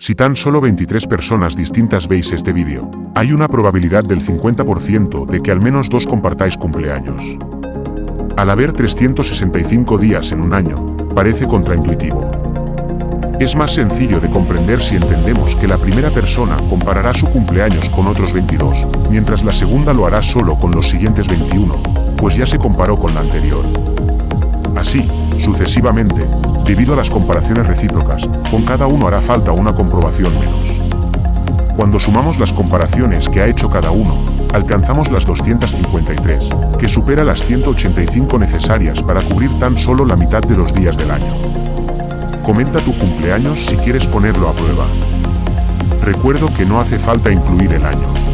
Si tan solo 23 personas distintas veis este vídeo, hay una probabilidad del 50% de que al menos dos compartáis cumpleaños. Al haber 365 días en un año, parece contraintuitivo. Es más sencillo de comprender si entendemos que la primera persona comparará su cumpleaños con otros 22, mientras la segunda lo hará solo con los siguientes 21, pues ya se comparó con la anterior. Así, sucesivamente, debido a las comparaciones recíprocas, con cada uno hará falta una comprobación menos. Cuando sumamos las comparaciones que ha hecho cada uno, alcanzamos las 253, que supera las 185 necesarias para cubrir tan solo la mitad de los días del año. Comenta tu cumpleaños si quieres ponerlo a prueba. Recuerdo que no hace falta incluir el año.